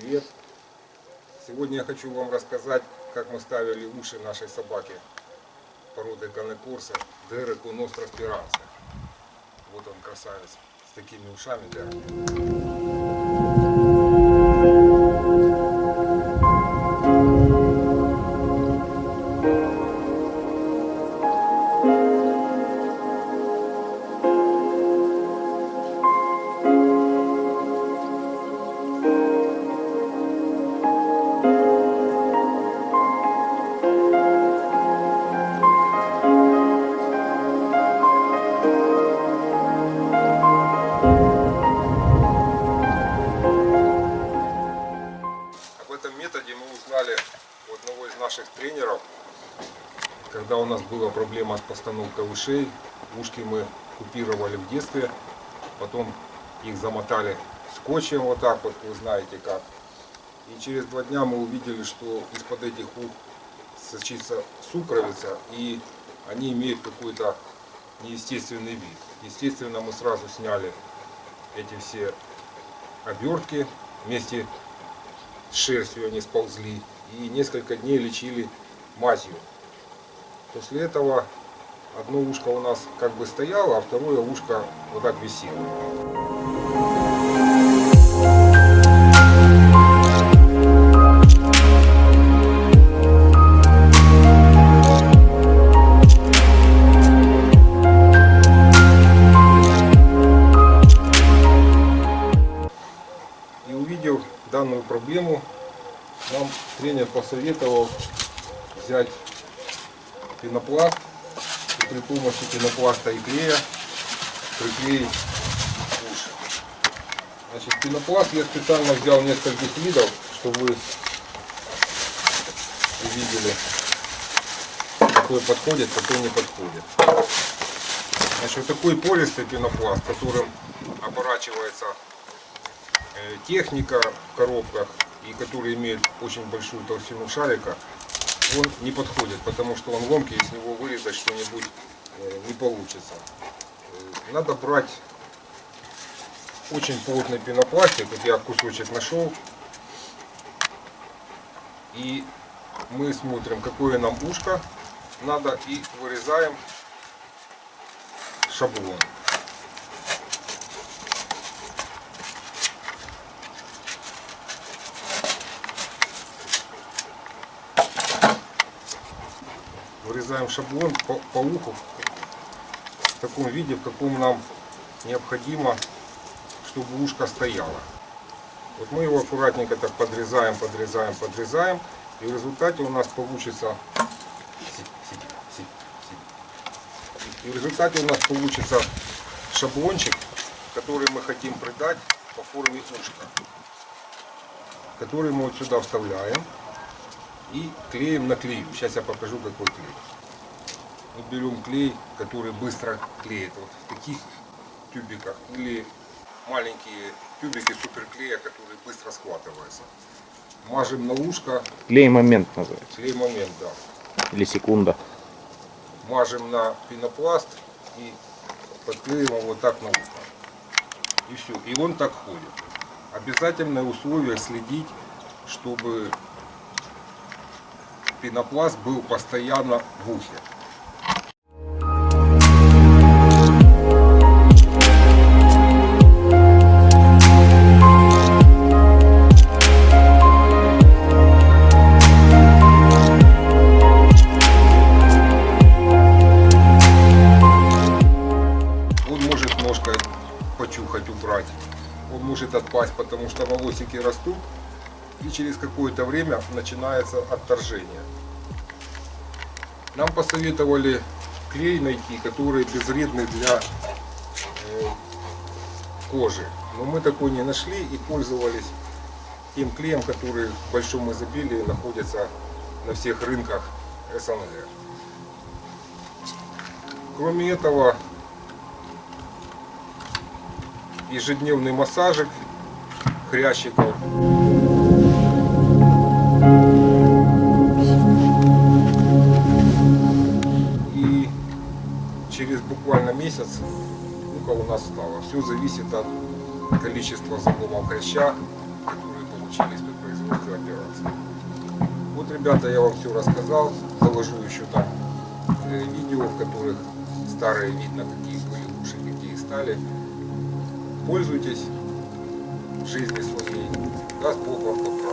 привет! Сегодня я хочу вам рассказать, как мы ставили уши нашей собаки породы Канекорса Дереку Ностра Спиранца. Вот он красавец с такими ушами Дерек. Этом методе мы узнали у одного из наших тренеров, когда у нас была проблема с постановкой ушей. Ушки мы купировали в детстве, потом их замотали скотчем вот так вот, вы знаете как. И через два дня мы увидели, что из-под этих ух сочится сукровица, и они имеют какой-то неестественный вид. Естественно, мы сразу сняли эти все обертки вместе с шерстью они сползли и несколько дней лечили мазью. После этого одно ушко у нас как бы стояло, а второе ушко вот так висело. Данную проблему, нам тренер посоветовал взять пенопласт и при помощи пенопласта и клея приклеить уши. Значит, пенопласт я специально взял нескольких видов, чтобы вы увидели, какой подходит, какой не подходит. Значит, вот такой пористый пенопласт, которым оборачивается техника в коробках и который имеет очень большую толщину шарика, он не подходит, потому что он ломкий, из него вырезать что-нибудь э, не получится. Э, Надо брать очень плотный пенопластик, вот я кусочек нашел, и мы смотрим, какое нам ушко надо, и вырезаем шаблон. Вырезаем шаблон по, по уху в таком виде, в каком нам необходимо, чтобы ушко стояло. Вот мы его аккуратненько так подрезаем, подрезаем, подрезаем. И в результате у нас получится... И в результате у нас получится шаблончик, который мы хотим придать по форме ушка. Который мы вот сюда вставляем и клеим на клею. Сейчас я покажу какой клей. Мы берем клей, который быстро клеит. Вот в таких тюбиках или маленькие тюбики суперклея, которые быстро схватываются. Мажем на ушко, Клей момент называется. клей момент, да. Или секунда. Мажем на пенопласт и подклеиваем вот так на ухо. И все. И он так ходит. Обязательное условие следить, чтобы пенопласт был постоянно в ухе. Может ножкой почухать, убрать. Он может отпасть, потому что волосики растут. И через какое-то время начинается отторжение. Нам посоветовали клей найти, который безвредный для э, кожи. Но мы такой не нашли и пользовались тем клеем, который в большом изобилии находится на всех рынках СНГ. Кроме этого, ежедневный массажик хрящиков. Буквально месяц ухо у нас стало. Все зависит от количества зубов хряща, который научились при производстве операции. Вот, ребята, я вам все рассказал. Заложу еще там э, видео, в которых старые видно, какие были уши, какие стали. Пользуйтесь жизни своей. Даст Бог вам